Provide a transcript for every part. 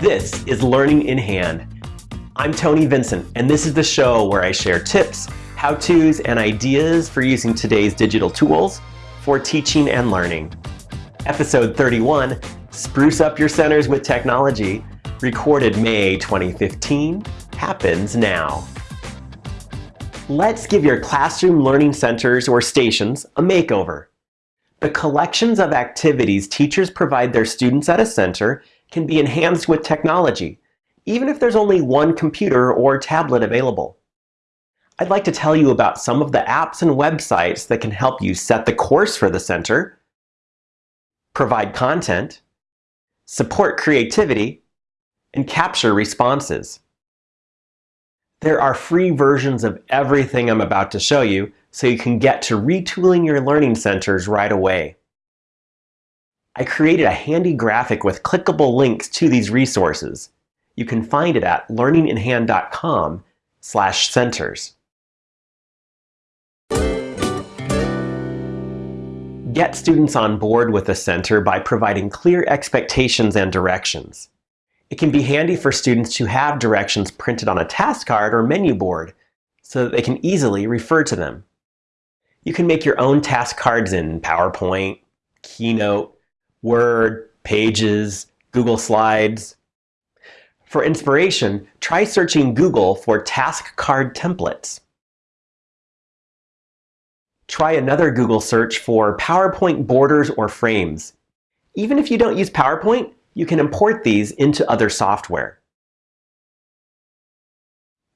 This is Learning in Hand. I'm Tony Vincent, and this is the show where I share tips, how-tos, and ideas for using today's digital tools for teaching and learning. Episode 31, Spruce Up Your Centers with Technology, recorded May 2015, happens now. Let's give your classroom learning centers or stations a makeover. The collections of activities teachers provide their students at a center can be enhanced with technology, even if there's only one computer or tablet available. I'd like to tell you about some of the apps and websites that can help you set the course for the center, provide content, support creativity, and capture responses. There are free versions of everything I'm about to show you, so you can get to retooling your learning centers right away. I created a handy graphic with clickable links to these resources. You can find it at learninginhand.com slash centers. Get students on board with a center by providing clear expectations and directions. It can be handy for students to have directions printed on a task card or menu board so that they can easily refer to them. You can make your own task cards in PowerPoint, Keynote, Word, Pages, Google Slides. For inspiration, try searching Google for task card templates. Try another Google search for PowerPoint borders or frames. Even if you don't use PowerPoint, you can import these into other software.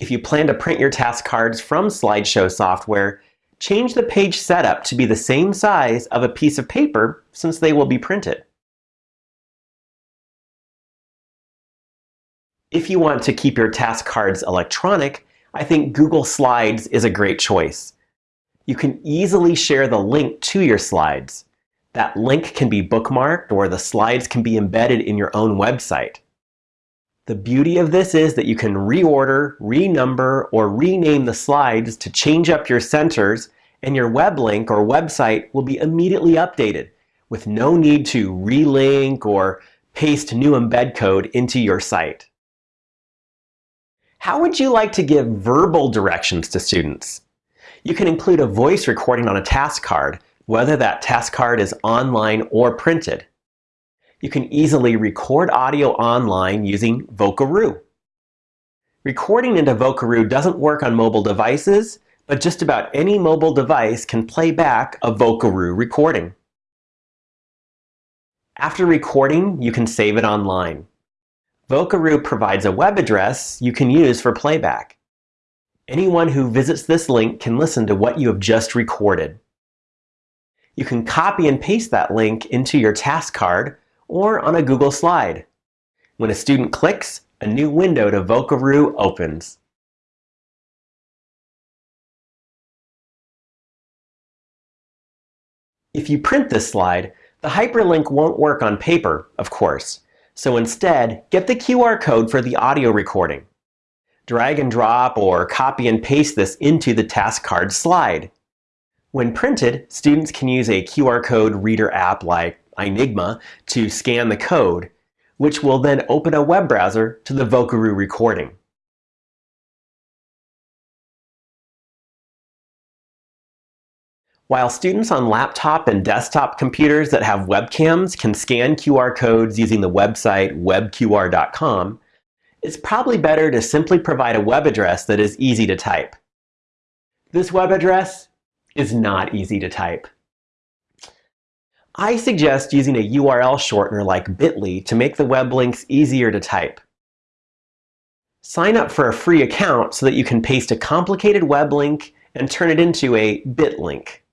If you plan to print your task cards from slideshow software, change the page setup to be the same size of a piece of paper since they will be printed. If you want to keep your task cards electronic, I think Google Slides is a great choice. You can easily share the link to your slides. That link can be bookmarked or the slides can be embedded in your own website. The beauty of this is that you can reorder, renumber, or rename the slides to change up your centers and your web link or website will be immediately updated with no need to relink or paste new embed code into your site. How would you like to give verbal directions to students? You can include a voice recording on a task card whether that task card is online or printed. You can easily record audio online using Vocaroo. Recording into Vocaroo doesn't work on mobile devices, but just about any mobile device can play back a Vocaroo recording. After recording, you can save it online. Vocaroo provides a web address you can use for playback. Anyone who visits this link can listen to what you have just recorded you can copy and paste that link into your task card or on a Google slide. When a student clicks, a new window to Vocaroo opens. If you print this slide, the hyperlink won't work on paper, of course. So instead, get the QR code for the audio recording. Drag and drop or copy and paste this into the task card slide. When printed, students can use a QR code reader app like i-nigma to scan the code, which will then open a web browser to the Vocaroo recording. While students on laptop and desktop computers that have webcams can scan QR codes using the website webqr.com, it's probably better to simply provide a web address that is easy to type. This web address is not easy to type. I suggest using a URL shortener like bit.ly to make the web links easier to type. Sign up for a free account so that you can paste a complicated web link and turn it into a bit link.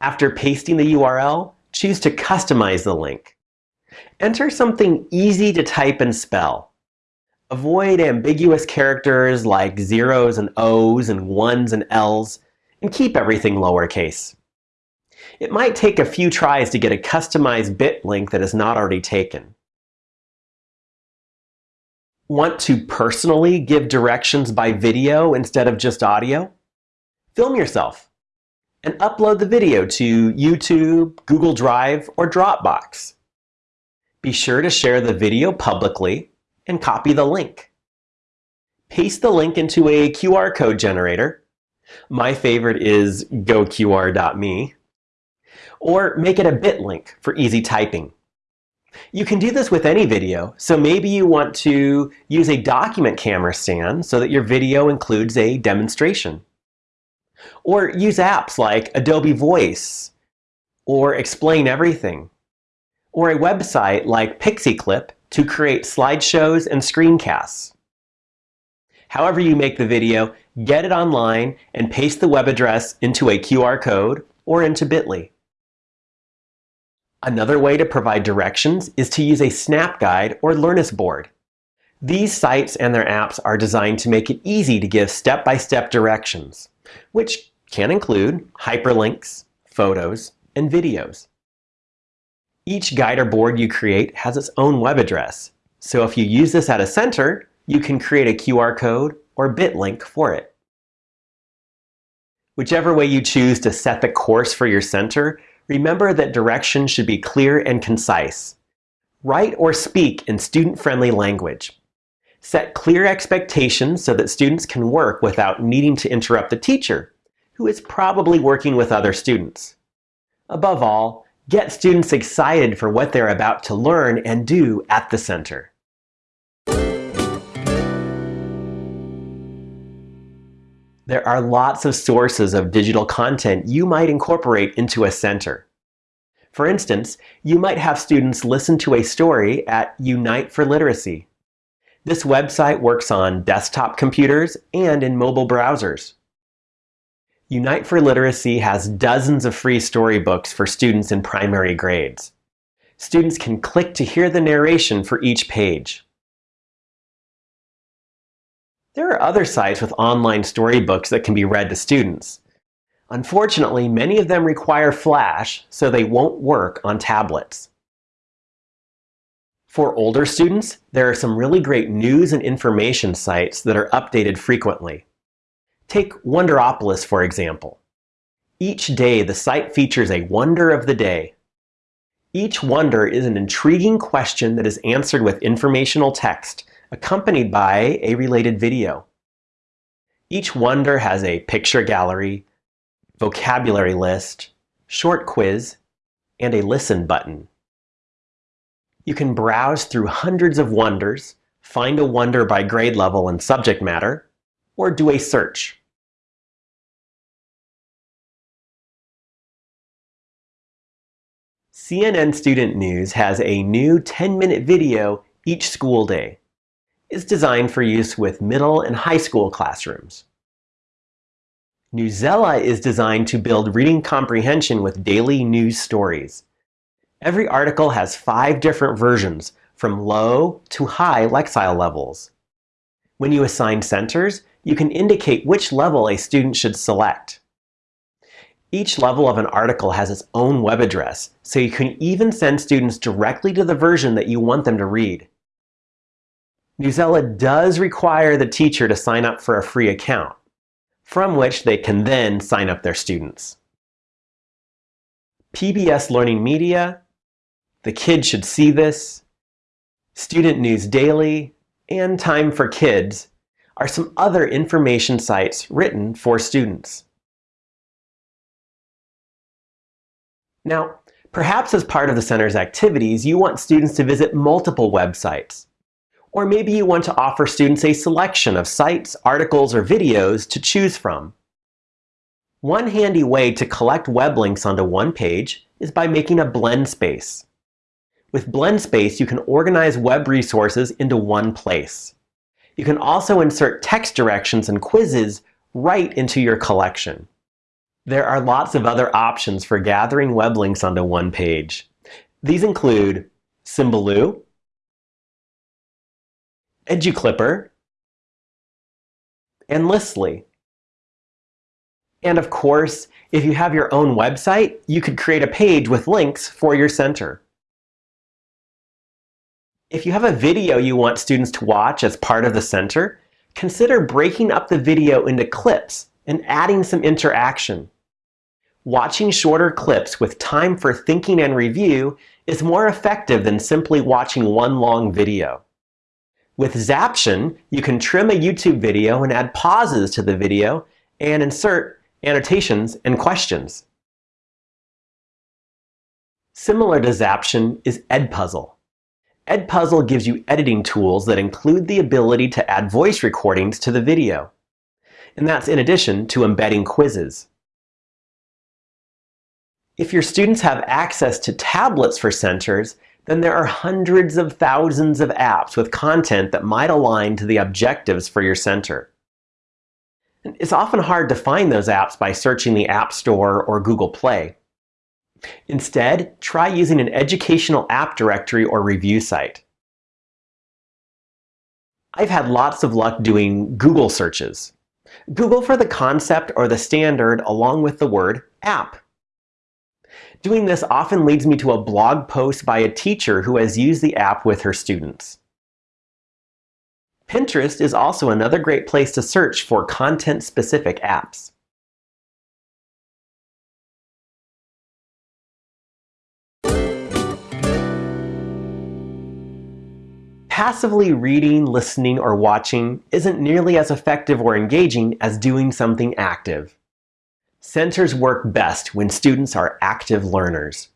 After pasting the URL, choose to customize the link. Enter something easy to type and spell. Avoid ambiguous characters like zeros and O's and ones and L's and keep everything lowercase. It might take a few tries to get a customized bit link that is not already taken. Want to personally give directions by video instead of just audio? Film yourself and upload the video to YouTube, Google Drive, or Dropbox. Be sure to share the video publicly and copy the link. Paste the link into a QR code generator. My favorite is goqr.me. Or make it a bit link for easy typing. You can do this with any video, so maybe you want to use a document camera stand so that your video includes a demonstration. Or use apps like Adobe Voice, or Explain Everything, or a website like PixiClip to create slideshows and screencasts. However you make the video, get it online and paste the web address into a QR code or into Bitly. Another way to provide directions is to use a Snapguide or Learnist board. These sites and their apps are designed to make it easy to give step-by-step -step directions, which can include hyperlinks, photos, and videos. Each guide or board you create has its own web address, so if you use this at a center, you can create a QR code or bit link for it. Whichever way you choose to set the course for your center, remember that direction should be clear and concise. Write or speak in student-friendly language. Set clear expectations so that students can work without needing to interrupt the teacher, who is probably working with other students. Above all, get students excited for what they're about to learn and do at the center. There are lots of sources of digital content you might incorporate into a center. For instance, you might have students listen to a story at Unite for Literacy. This website works on desktop computers and in mobile browsers. Unite for Literacy has dozens of free storybooks for students in primary grades. Students can click to hear the narration for each page. There are other sites with online storybooks that can be read to students. Unfortunately, many of them require Flash, so they won't work on tablets. For older students, there are some really great news and information sites that are updated frequently. Take Wonderopolis, for example. Each day, the site features a wonder of the day. Each wonder is an intriguing question that is answered with informational text accompanied by a related video. Each wonder has a picture gallery, vocabulary list, short quiz, and a listen button. You can browse through hundreds of wonders, find a wonder by grade level and subject matter, or do a search. CNN Student News has a new 10-minute video each school day is designed for use with middle and high school classrooms. Newsela is designed to build reading comprehension with daily news stories. Every article has five different versions, from low to high Lexile levels. When you assign centers, you can indicate which level a student should select. Each level of an article has its own web address, so you can even send students directly to the version that you want them to read. Newsela does require the teacher to sign up for a free account, from which they can then sign up their students. PBS Learning Media, The Kid Should See This, Student News Daily, and Time for Kids are some other information sites written for students. Now, perhaps as part of the center's activities, you want students to visit multiple websites. Or maybe you want to offer students a selection of sites, articles, or videos to choose from. One handy way to collect web links onto one page is by making a Blendspace. With Blendspace, you can organize web resources into one place. You can also insert text directions and quizzes right into your collection. There are lots of other options for gathering web links onto one page. These include Symbaloo, EduClipper, and Listly. And of course, if you have your own website, you could create a page with links for your center. If you have a video you want students to watch as part of the center, consider breaking up the video into clips and adding some interaction. Watching shorter clips with time for thinking and review is more effective than simply watching one long video. With Zaption, you can trim a YouTube video and add pauses to the video and insert annotations and questions. Similar to Zaption is Edpuzzle. Edpuzzle gives you editing tools that include the ability to add voice recordings to the video. And that's in addition to embedding quizzes. If your students have access to tablets for centers, then there are hundreds of thousands of apps with content that might align to the objectives for your center. It's often hard to find those apps by searching the App Store or Google Play. Instead, try using an educational app directory or review site. I've had lots of luck doing Google searches. Google for the concept or the standard along with the word app. Doing this often leads me to a blog post by a teacher who has used the app with her students. Pinterest is also another great place to search for content-specific apps. Passively reading, listening, or watching isn't nearly as effective or engaging as doing something active. Centers work best when students are active learners.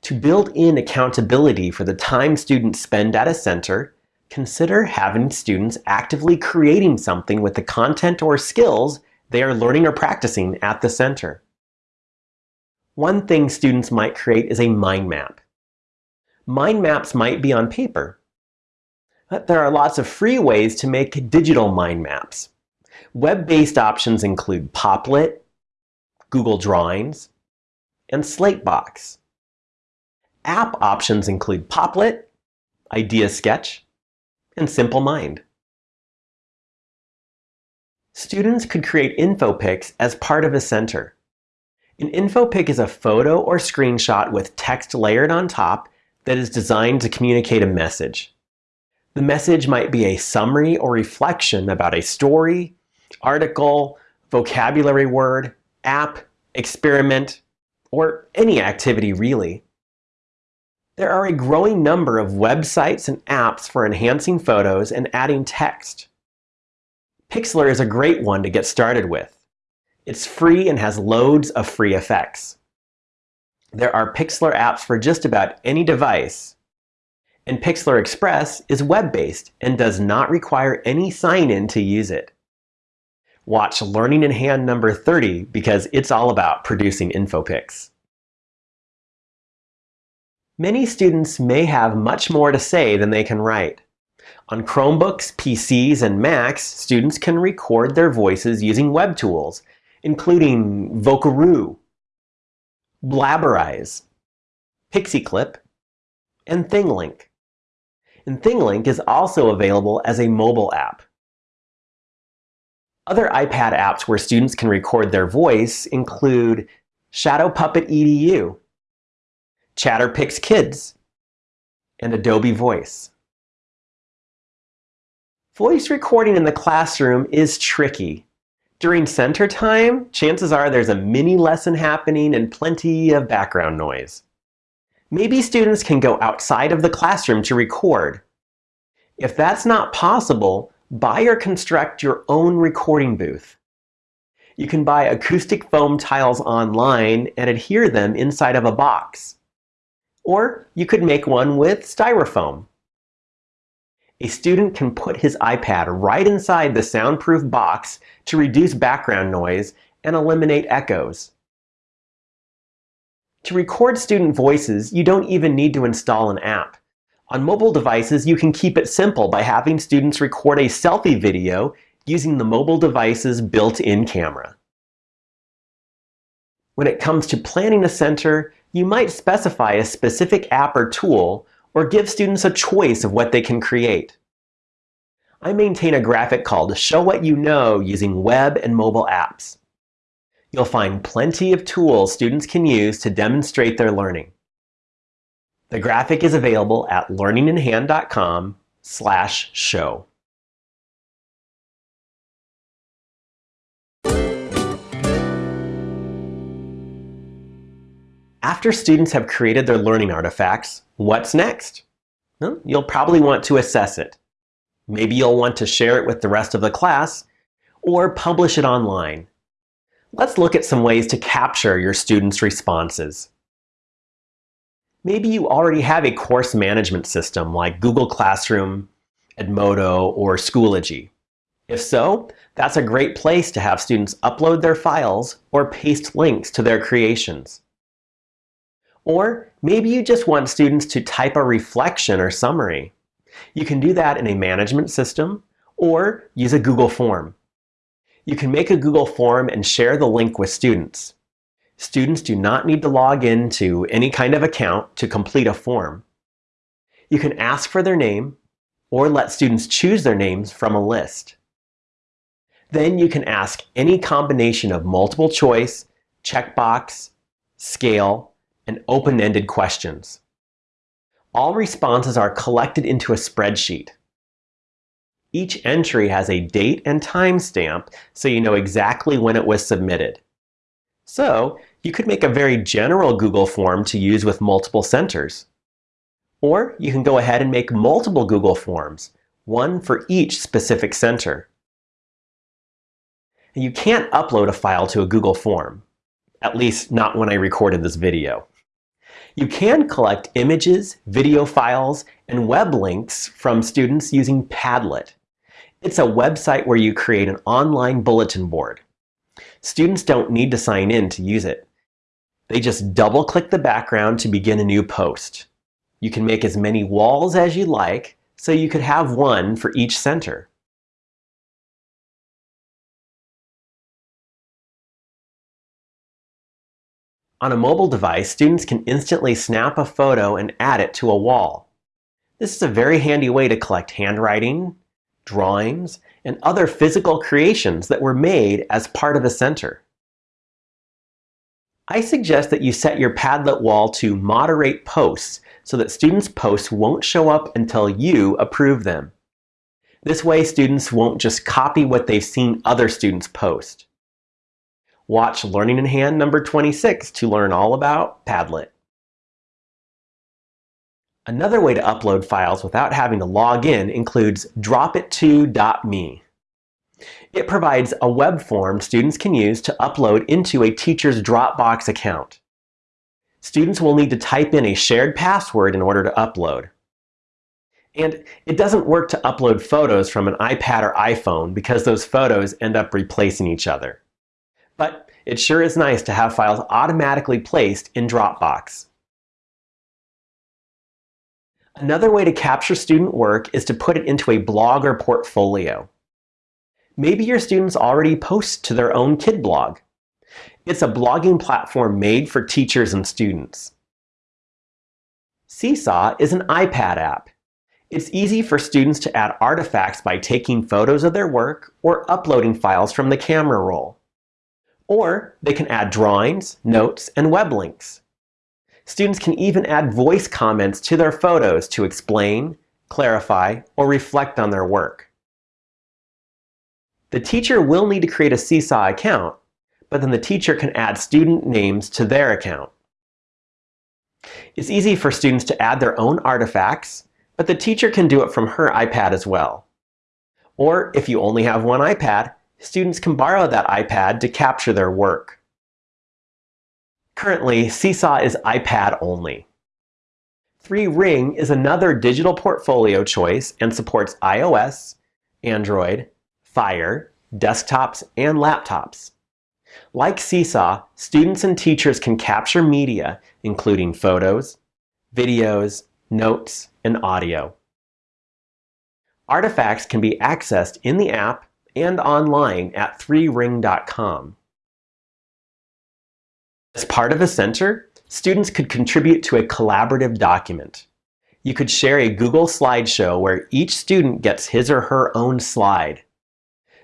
To build in accountability for the time students spend at a center, consider having students actively creating something with the content or skills they are learning or practicing at the center. One thing students might create is a mind map. Mind maps might be on paper, but there are lots of free ways to make digital mind maps. Web-based options include Popplet, Google Drawings, and Slatebox. App options include Popplet, Idea Sketch, and Simple Mind. Students could create InfoPics as part of a center. An InfoPic is a photo or screenshot with text layered on top that is designed to communicate a message. The message might be a summary or reflection about a story, article, vocabulary word, app, experiment, or any activity really. There are a growing number of websites and apps for enhancing photos and adding text. Pixlr is a great one to get started with. It's free and has loads of free effects. There are Pixlr apps for just about any device, and Pixlr Express is web-based and does not require any sign-in to use it. Watch Learning in Hand number 30 because it's all about producing InfoPics. Many students may have much more to say than they can write. On Chromebooks, PCs, and Macs, students can record their voices using web tools, including Vocaroo, Blabberize, PixiClip, and ThingLink and ThingLink is also available as a mobile app. Other iPad apps where students can record their voice include Shadow Puppet EDU, Chatterpix Kids, and Adobe Voice. Voice recording in the classroom is tricky. During center time, chances are there's a mini lesson happening and plenty of background noise. Maybe students can go outside of the classroom to record. If that's not possible, buy or construct your own recording booth. You can buy acoustic foam tiles online and adhere them inside of a box. Or you could make one with styrofoam. A student can put his iPad right inside the soundproof box to reduce background noise and eliminate echoes. To record student voices, you don't even need to install an app. On mobile devices, you can keep it simple by having students record a selfie video using the mobile device's built-in camera. When it comes to planning a center, you might specify a specific app or tool or give students a choice of what they can create. I maintain a graphic called Show What You Know using web and mobile apps. You'll find plenty of tools students can use to demonstrate their learning. The graphic is available at learninginhand.com slash show. After students have created their learning artifacts, what's next? Well, you'll probably want to assess it. Maybe you'll want to share it with the rest of the class or publish it online. Let's look at some ways to capture your students' responses. Maybe you already have a course management system like Google Classroom, Edmodo, or Schoology. If so, that's a great place to have students upload their files or paste links to their creations. Or maybe you just want students to type a reflection or summary. You can do that in a management system or use a Google form. You can make a Google form and share the link with students. Students do not need to log in to any kind of account to complete a form. You can ask for their name or let students choose their names from a list. Then you can ask any combination of multiple choice, checkbox, scale, and open-ended questions. All responses are collected into a spreadsheet. Each entry has a date and time stamp so you know exactly when it was submitted. So you could make a very general Google form to use with multiple centers. Or you can go ahead and make multiple Google Forms, one for each specific center. You can't upload a file to a Google form, at least not when I recorded this video. You can collect images, video files, and web links from students using Padlet. It's a website where you create an online bulletin board. Students don't need to sign in to use it. They just double-click the background to begin a new post. You can make as many walls as you like, so you could have one for each center. On a mobile device, students can instantly snap a photo and add it to a wall. This is a very handy way to collect handwriting, drawings, and other physical creations that were made as part of a center. I suggest that you set your Padlet wall to moderate posts so that students' posts won't show up until you approve them. This way, students won't just copy what they've seen other students post. Watch Learning in Hand number 26 to learn all about Padlet. Another way to upload files without having to log in includes dropitto.me. It provides a web form students can use to upload into a teacher's Dropbox account. Students will need to type in a shared password in order to upload. And it doesn't work to upload photos from an iPad or iPhone because those photos end up replacing each other. But it sure is nice to have files automatically placed in Dropbox. Another way to capture student work is to put it into a blog or portfolio. Maybe your students already post to their own Kidblog. It's a blogging platform made for teachers and students. Seesaw is an iPad app. It's easy for students to add artifacts by taking photos of their work or uploading files from the camera roll. Or they can add drawings, notes, and web links. Students can even add voice comments to their photos to explain, clarify, or reflect on their work. The teacher will need to create a Seesaw account, but then the teacher can add student names to their account. It's easy for students to add their own artifacts, but the teacher can do it from her iPad as well. Or if you only have one iPad, students can borrow that iPad to capture their work. Currently, Seesaw is iPad only. 3Ring is another digital portfolio choice and supports iOS, Android, Fire, desktops, and laptops. Like Seesaw, students and teachers can capture media, including photos, videos, notes, and audio. Artifacts can be accessed in the app and online at 3ring.com. As part of a center, students could contribute to a collaborative document. You could share a Google slideshow where each student gets his or her own slide.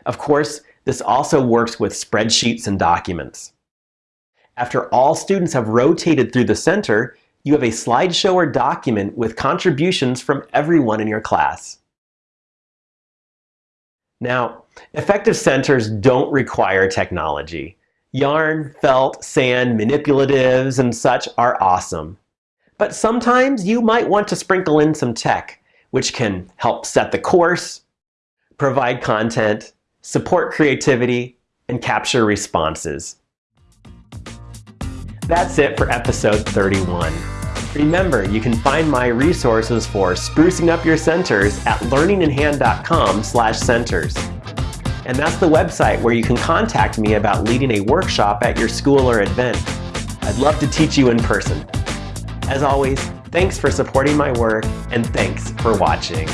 Of course, this also works with spreadsheets and documents. After all students have rotated through the center, you have a slideshow or document with contributions from everyone in your class. Now, effective centers don't require technology. Yarn, felt, sand, manipulatives, and such are awesome. But sometimes you might want to sprinkle in some tech, which can help set the course, provide content, support creativity, and capture responses. That's it for episode 31. Remember, you can find my resources for sprucing up your centers at learninginhand.com centers. And that's the website where you can contact me about leading a workshop at your school or event. I'd love to teach you in person. As always, thanks for supporting my work and thanks for watching.